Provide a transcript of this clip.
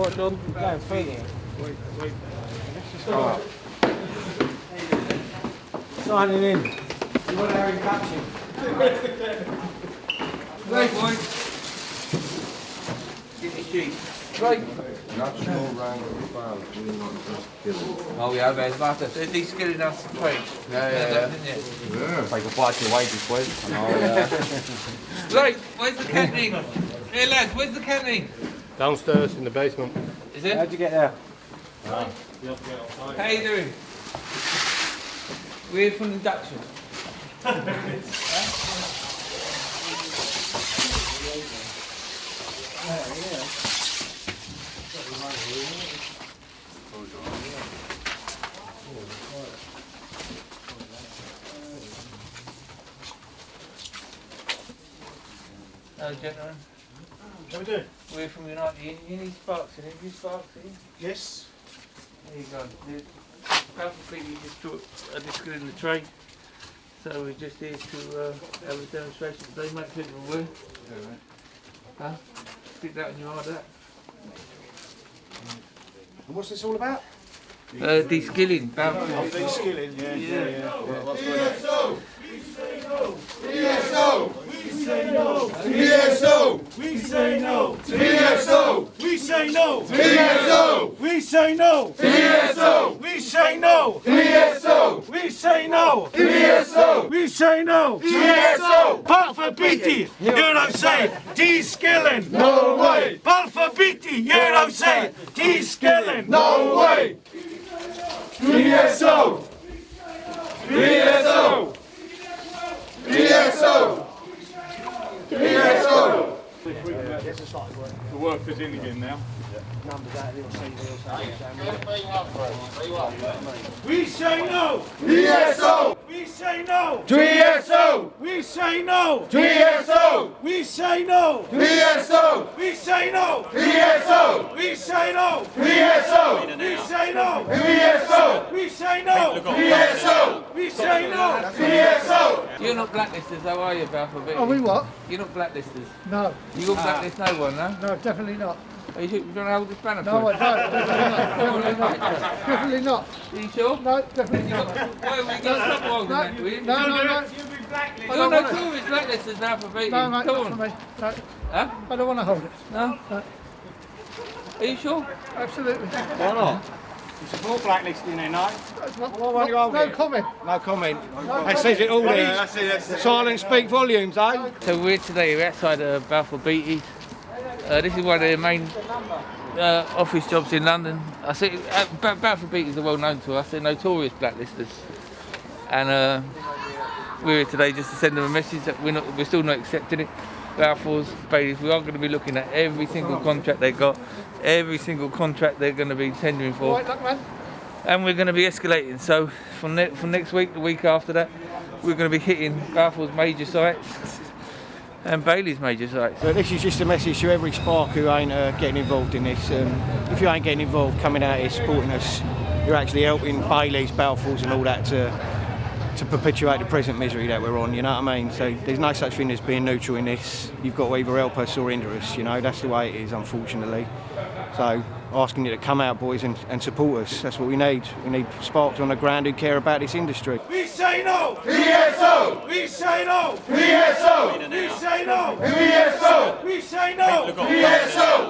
what, John? Go, feed it. Wait, wait. Alright. Signing in. You want Aaron catching? Right, boys. Get the sheet. Right. National rank of band, we're not just killing. Oh yeah, there's Martha. They're de-skilling us to trade. Yeah, yeah, yeah. yeah. Yeah. Take a bite to your wages, please. Oh, yeah. Right, where's the canteen? Hey lads, where's the canteen? Downstairs in the basement. Is it? How'd you get there? How you doing? We're from induction. Hello, gentlemen. How we doing? We're from Unite Union. You need sparks in it. You sparks in? Yes. There you go. The Powerful people just took a disc in the tray. So we're just here to uh, have a demonstration today, make people aware. Huh? Stick that in your eye, that. And what's this all about? Uh, de-skilling, bounce. Oh, de-skilling, yeah, yeah, yeah. We say no. TSO. We say no. TSO. We say no. TSO. We say no. TSO. We say no. TSO. We say no. TSO. Varför biti? Gör de sig de-skilling? No way. Varför biti? Gör de sig de-skilling? No way. TSO. TSO. TSO. The work is in again now. We say no. TSO! We say no. TSO! We say no. TSO! We say no. TSO! We say no. TSO! We say no. TSO! We say no. TSO! We say no. TSO! We say no. TSO! You're not blacklisters, though, are you, Balfour? Are we what? You're not blacklisters. No, You got blacklist no one, no? no, definitely not. Are you sure you don't hold this banner No, I don't. Definitely not. Definitely not. Are you sure? No, definitely not. Why we got stop holding No, that, will you? no, no, no. I You're don't no want it. blacklisters now for beating. No, mate, Come not on. for me. No, Huh? I don't want to hold it. No? Are you sure? Absolutely. Why not? You support blacklisting then, no? That's not, Why won't you hold no comment. No comment. That says it all there. Silence speak volumes, eh? So we're today we're outside of Balfour Beatty's. Uh, this is one of their main uh, office jobs in London. I see uh, Balfour Beatty's are well known to us. They're notorious blacklisters, and uh, we're here today just to send them a message that we're not we're still not accepting it. Balfour's Beatty's, we are going to be looking at every single contract they got, every single contract they're going to be tendering for, right, look, man. and we're going to be escalating. So from ne- from next week, the week after that, we're going to be hitting Balfour's major sites and Bailey's major sites. So this is just a message to every spark who ain't uh, getting involved in this. Um, if you ain't getting involved, coming out here supporting us, you're actually helping Bailey's, Balfours and all that to to perpetuate the present misery that we're on, you know what I mean? So there's no such thing as being neutral in this. You've got to either help us or hinder us, you know, that's the way it is, unfortunately. So asking you to come out, boys, and, and support us. That's what we need. We need sparks on the ground who care about this industry. We say no! TSO! We say no! TSO! We say no! TSO! We say no! TSO!